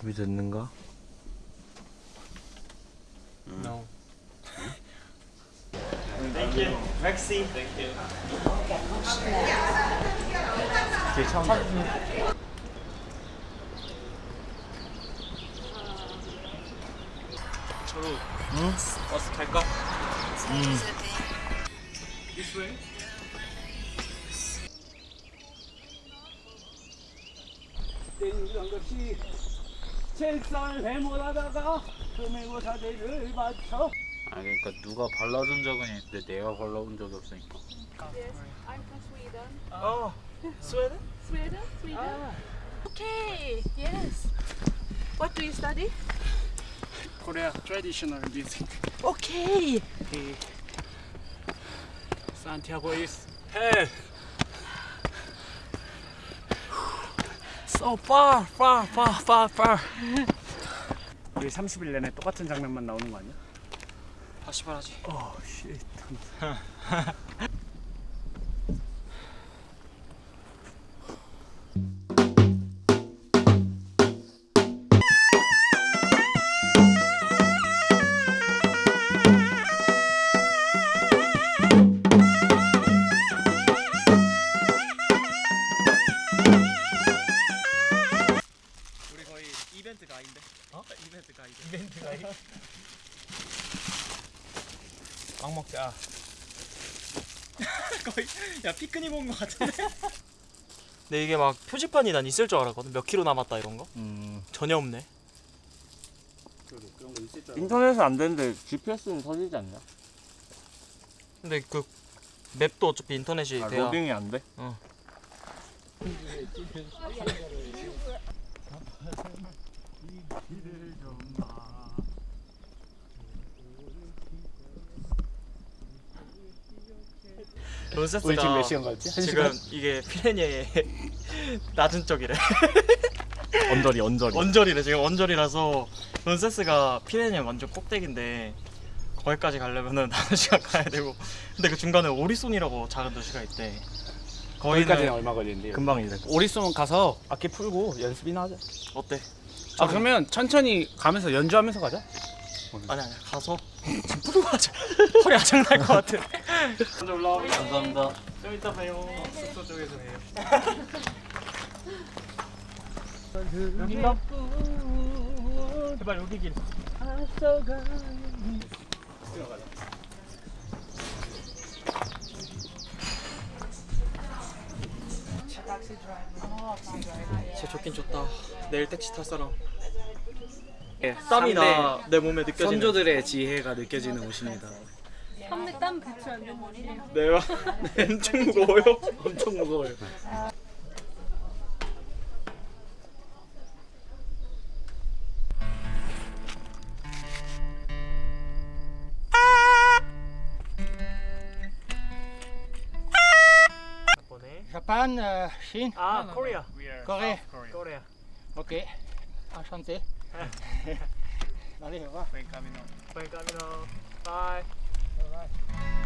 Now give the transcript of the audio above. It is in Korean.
준비됐는가? No. Thank you. Maxi. Thank you. 차 온다. 저로 응? 버스 갈까? 응. This way. 이런 것이 책상을 회몰하다가 금행어사대를 맞춰 아 그러니까 누가 발라준 적은 있는데 내가 발라본 적이 없으니까 Yes, I'm from Sweden. Oh, Sweden? Sweden? Sweden? Okay, yes. What do you study? Korea traditional music Okay. Santiago is hell So far, far, far, far, far 우리 30일 내내 똑같은 장면만 나오는 거 아니야? 다시 말하지. 어, 쉣 어? 이벤트 가이드. 이벤트 가이드. 빵 먹자. 거의 야 피크닉 온 거 같은데. 근데 이게 막 표지판이 난 있을 줄 알았거든. 몇 킬로 남았다 이런 거. 음. 전혀 없네. 인터넷은 안 되는데 GPS는 터지지 않냐? 근데 그 맵도 어차피 인터넷이 아, 돼야. 로딩이 안 돼? 론세스가 우리 지금 몇 시간 갔지? 한 지금 이게 피레니의 낮은 쪽이래. 언저리 언저리. 언저리래 지금 언저리라서 론세스가 피레니의 완전 꼭대기인데 거기까지 가려면은 다섯 시간 가야 되고 근데 그 중간에 오리손이라고 작은 도시가 있대. 거기까지는 얼마 걸리는데요? 금방 이래. 오리손 가서 악기 풀고 연습이나 하자 어때? 아 그러면 천천히 가면서 연주하면서 가자 아니 아니 가서 지금 부르고 하자. 허리 아작 날 것 같아. 먼저 올라와. 감사합니다. 좀 이따 봬요. 숙소 쪽에서 봬요. 제발 여기 길. 진짜 좋긴 좋다. 내일 택시 탈 사람. 땀이 나 내 몸에 느껴지는. 선조들의 지혜가 느껴지는 옷입니다 한대 땀 배출 안 되는 머리를. 내가 엄청 무거워요. 엄청 무거워요. Japan, euh, Chine, 아, 코리아. Corée. 코리아. Ok. Enchanté. Allez, au revoir. Buen camino. Buen camino. Bye. 일